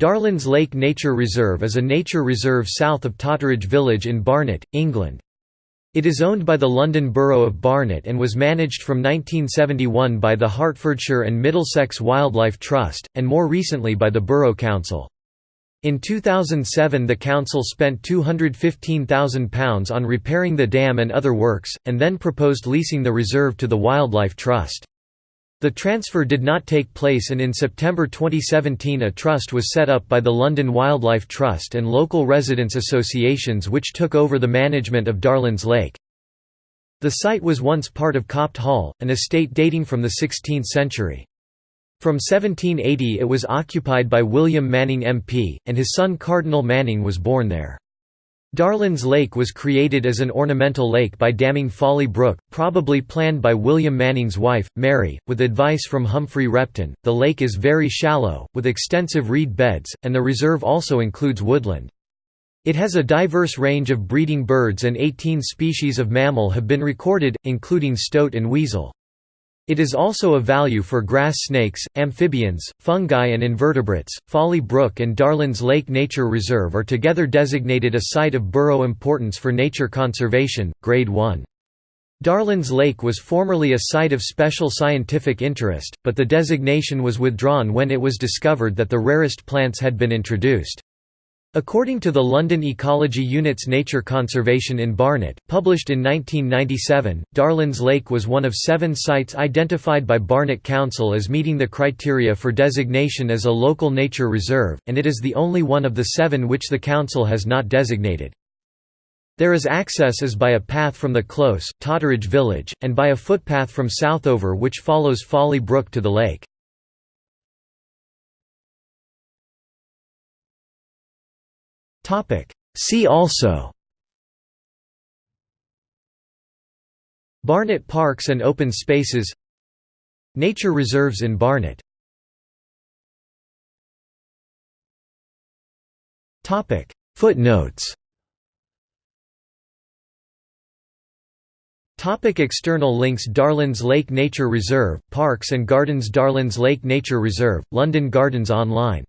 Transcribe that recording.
Darlands Lake Nature Reserve is a nature reserve south of Totteridge Village in Barnet, England. It is owned by the London Borough of Barnet and was managed from 1971 by the Hertfordshire and Middlesex Wildlife Trust, and more recently by the Borough Council. In 2007 the council spent £215,000 on repairing the dam and other works, and then proposed leasing the reserve to the Wildlife Trust. The transfer did not take place and in September 2017 a trust was set up by the London Wildlife Trust and local residents associations which took over the management of Darlands Lake. The site was once part of Copt Hall, an estate dating from the 16th century. From 1780 it was occupied by William Manning MP, and his son Cardinal Manning was born there. Darlands Lake was created as an ornamental lake by damming Folly Brook, probably planned by William Manning's wife, Mary, with advice from Humphry Repton. The lake is very shallow, with extensive reed beds, and the reserve also includes woodland. It has a diverse range of breeding birds and 18 species of mammal have been recorded, including stoat and weasel. It is also of value for grass snakes, amphibians, fungi and invertebrates. Folly Brook and Darlands Lake Nature Reserve are together designated a Site of Borough Importance for Nature Conservation, Grade 1. Darlands Lake was formerly a Site of Special Scientific Interest, but the designation was withdrawn when it was discovered that the rarest plants had been introduced. According to the London Ecology Unit's Nature Conservation in Barnet, published in 1997, Darlands Lake was one of seven sites identified by Barnet Council as meeting the criteria for designation as a local nature reserve, and it is the only one of the seven which the council has not designated. There is access as by a path from the Close, Totteridge Village, and by a footpath from Southover which follows Folly Brook to the lake. See also. Barnet Parks and Open Spaces. Nature reserves in Barnet Footnotes. Topic external links Darlands Lake Nature Reserve, Parks and Gardens Darlands Lake Nature Reserve, London Gardens Online